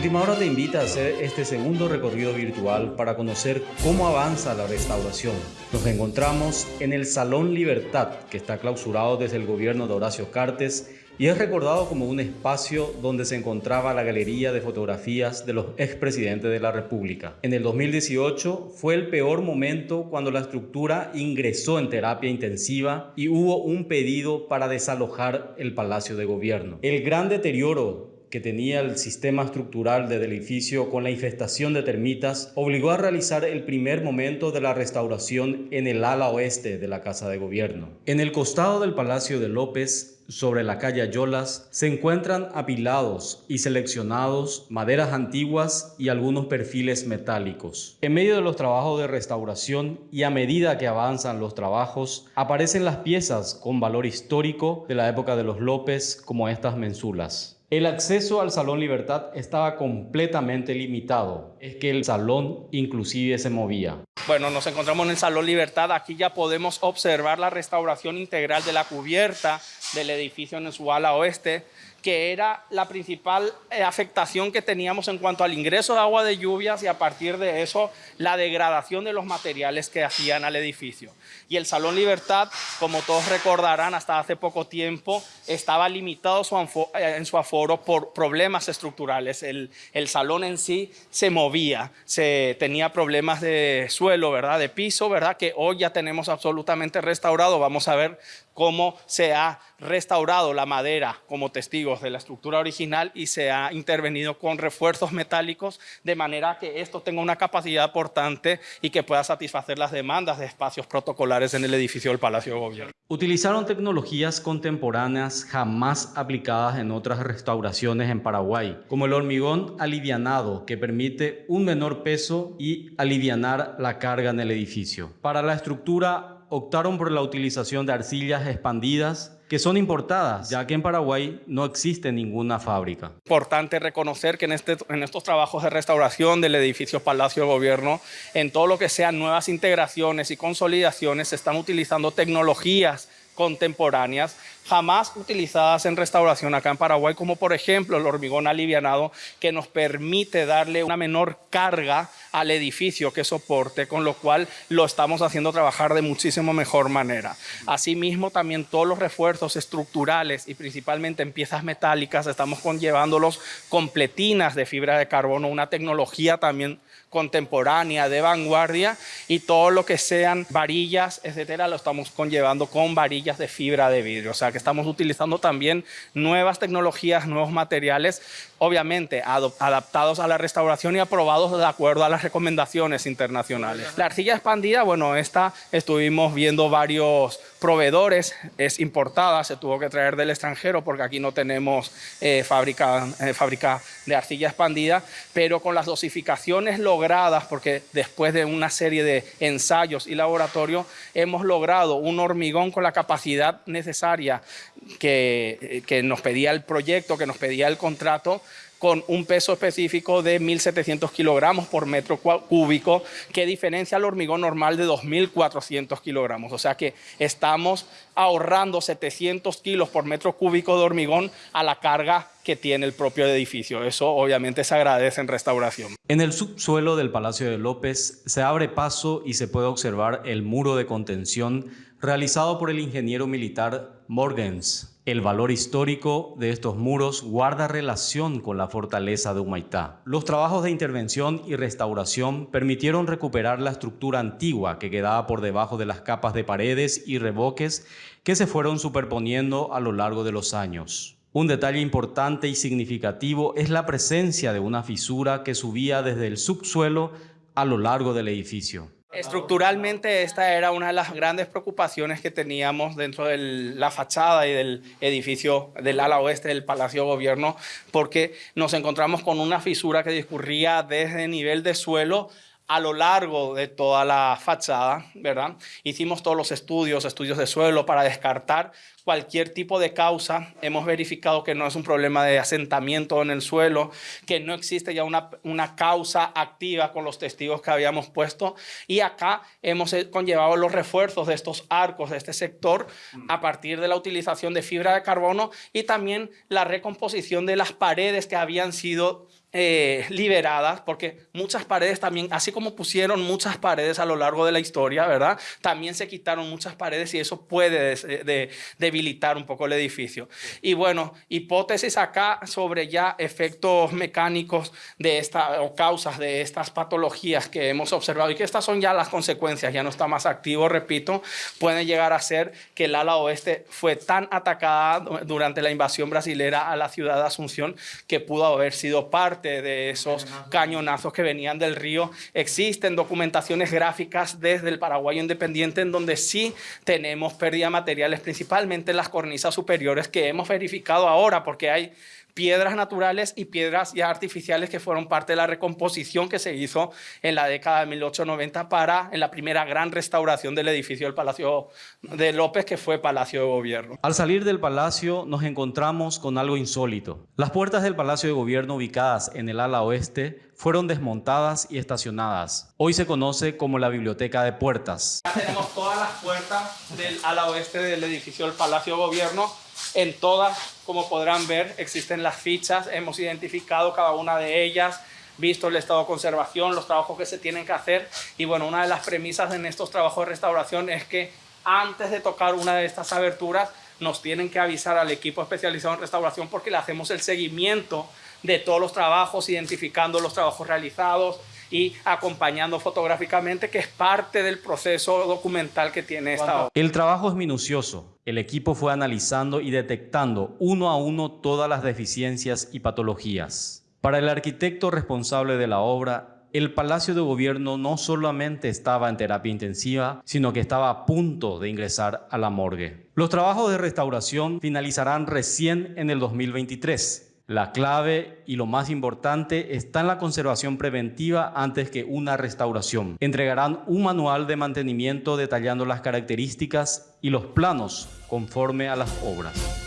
Última Hora te invita a hacer este segundo recorrido virtual para conocer cómo avanza la restauración. Nos encontramos en el Salón Libertad, que está clausurado desde el gobierno de Horacio Cartes y es recordado como un espacio donde se encontraba la galería de fotografías de los expresidentes de la República. En el 2018 fue el peor momento cuando la estructura ingresó en terapia intensiva y hubo un pedido para desalojar el Palacio de Gobierno. El gran deterioro que tenía el sistema estructural del edificio con la infestación de termitas obligó a realizar el primer momento de la restauración en el ala oeste de la Casa de Gobierno. En el costado del Palacio de López, sobre la calle Ayolas, se encuentran apilados y seleccionados maderas antiguas y algunos perfiles metálicos. En medio de los trabajos de restauración y a medida que avanzan los trabajos, aparecen las piezas con valor histórico de la época de los López como estas mensulas. El acceso al Salón Libertad estaba completamente limitado. Es que el salón inclusive se movía. Bueno, nos encontramos en el Salón Libertad. Aquí ya podemos observar la restauración integral de la cubierta del edificio en su ala oeste que era la principal eh, afectación que teníamos en cuanto al ingreso de agua de lluvias y a partir de eso la degradación de los materiales que hacían al edificio. Y el Salón Libertad, como todos recordarán, hasta hace poco tiempo estaba limitado eh, en su aforo por problemas estructurales. El, el salón en sí se movía, se tenía problemas de suelo, ¿verdad? de piso, ¿verdad? que hoy ya tenemos absolutamente restaurado. Vamos a ver cómo se ha restaurado la madera como testigos de la estructura original y se ha intervenido con refuerzos metálicos de manera que esto tenga una capacidad portante y que pueda satisfacer las demandas de espacios protocolares en el edificio del Palacio de Gobierno. Utilizaron tecnologías contemporáneas jamás aplicadas en otras restauraciones en Paraguay, como el hormigón alivianado, que permite un menor peso y alivianar la carga en el edificio. Para la estructura optaron por la utilización de arcillas expandidas que son importadas, ya que en Paraguay no existe ninguna fábrica. Importante reconocer que en, este, en estos trabajos de restauración del edificio Palacio de Gobierno, en todo lo que sean nuevas integraciones y consolidaciones, se están utilizando tecnologías contemporáneas jamás utilizadas en restauración acá en Paraguay, como por ejemplo el hormigón alivianado, que nos permite darle una menor carga al edificio que soporte, con lo cual lo estamos haciendo trabajar de muchísimo mejor manera. Asimismo, también todos los refuerzos estructurales y principalmente en piezas metálicas, estamos conllevándolos con pletinas de fibra de carbono, una tecnología también contemporánea, de vanguardia, y todo lo que sean varillas, etcétera, lo estamos conllevando con varillas de fibra de vidrio. O sea que estamos utilizando también nuevas tecnologías, nuevos materiales, obviamente adaptados a la restauración y aprobados de acuerdo a las recomendaciones internacionales. La arcilla expandida, bueno, esta estuvimos viendo varios proveedores, es importada, se tuvo que traer del extranjero porque aquí no tenemos eh, fábrica, eh, fábrica de arcilla expandida, pero con las dosificaciones logradas, porque después de una serie de ensayos y laboratorio, hemos logrado un hormigón con la capacidad necesaria que, eh, que nos pedía el proyecto, que nos pedía el contrato, con un peso específico de 1.700 kilogramos por metro cúbico, que diferencia al hormigón normal de 2.400 kilogramos. O sea que estamos ahorrando 700 kilos por metro cúbico de hormigón a la carga que tiene el propio edificio. Eso obviamente se agradece en restauración. En el subsuelo del Palacio de López se abre paso y se puede observar el muro de contención realizado por el ingeniero militar Morgens. El valor histórico de estos muros guarda relación con la fortaleza de Humaitá. Los trabajos de intervención y restauración permitieron recuperar la estructura antigua que quedaba por debajo de las capas de paredes y revoques que se fueron superponiendo a lo largo de los años. Un detalle importante y significativo es la presencia de una fisura que subía desde el subsuelo a lo largo del edificio. Estructuralmente esta era una de las grandes preocupaciones que teníamos dentro de la fachada y del edificio del ala oeste del Palacio Gobierno porque nos encontramos con una fisura que discurría desde el nivel de suelo a lo largo de toda la fachada, ¿verdad? Hicimos todos los estudios, estudios de suelo para descartar cualquier tipo de causa. Hemos verificado que no es un problema de asentamiento en el suelo, que no existe ya una, una causa activa con los testigos que habíamos puesto. Y acá hemos eh, conllevado los refuerzos de estos arcos de este sector a partir de la utilización de fibra de carbono y también la recomposición de las paredes que habían sido eh, liberadas, porque muchas paredes también, así como pusieron muchas paredes a lo largo de la historia, ¿verdad? También se quitaron muchas paredes y eso puede debilitar un poco el edificio. Y bueno, hipótesis acá sobre ya efectos mecánicos de esta, o causas de estas patologías que hemos observado y que estas son ya las consecuencias, ya no está más activo, repito, puede llegar a ser que el ala oeste fue tan atacada durante la invasión brasilera a la ciudad de Asunción que pudo haber sido parte de esos cañonazos que venían del río. Existen documentaciones gráficas desde el Paraguayo Independiente en donde sí tenemos pérdida de materiales, principalmente las cornisas superiores que hemos verificado ahora porque hay piedras naturales y piedras ya artificiales que fueron parte de la recomposición que se hizo en la década de 1890 para en la primera gran restauración del edificio del Palacio de López, que fue Palacio de Gobierno. Al salir del palacio nos encontramos con algo insólito. Las puertas del Palacio de Gobierno ubicadas en el ala oeste fueron desmontadas y estacionadas. Hoy se conoce como la Biblioteca de Puertas. Tenemos todas las puertas del ala oeste del edificio del Palacio de Gobierno en todas, como podrán ver, existen las fichas, hemos identificado cada una de ellas, visto el estado de conservación, los trabajos que se tienen que hacer y bueno, una de las premisas en estos trabajos de restauración es que antes de tocar una de estas aberturas nos tienen que avisar al equipo especializado en restauración porque le hacemos el seguimiento de todos los trabajos, identificando los trabajos realizados, y acompañando fotográficamente, que es parte del proceso documental que tiene esta obra. El trabajo es minucioso. El equipo fue analizando y detectando uno a uno todas las deficiencias y patologías. Para el arquitecto responsable de la obra, el Palacio de Gobierno no solamente estaba en terapia intensiva, sino que estaba a punto de ingresar a la morgue. Los trabajos de restauración finalizarán recién en el 2023 la clave y lo más importante está en la conservación preventiva antes que una restauración. Entregarán un manual de mantenimiento detallando las características y los planos conforme a las obras.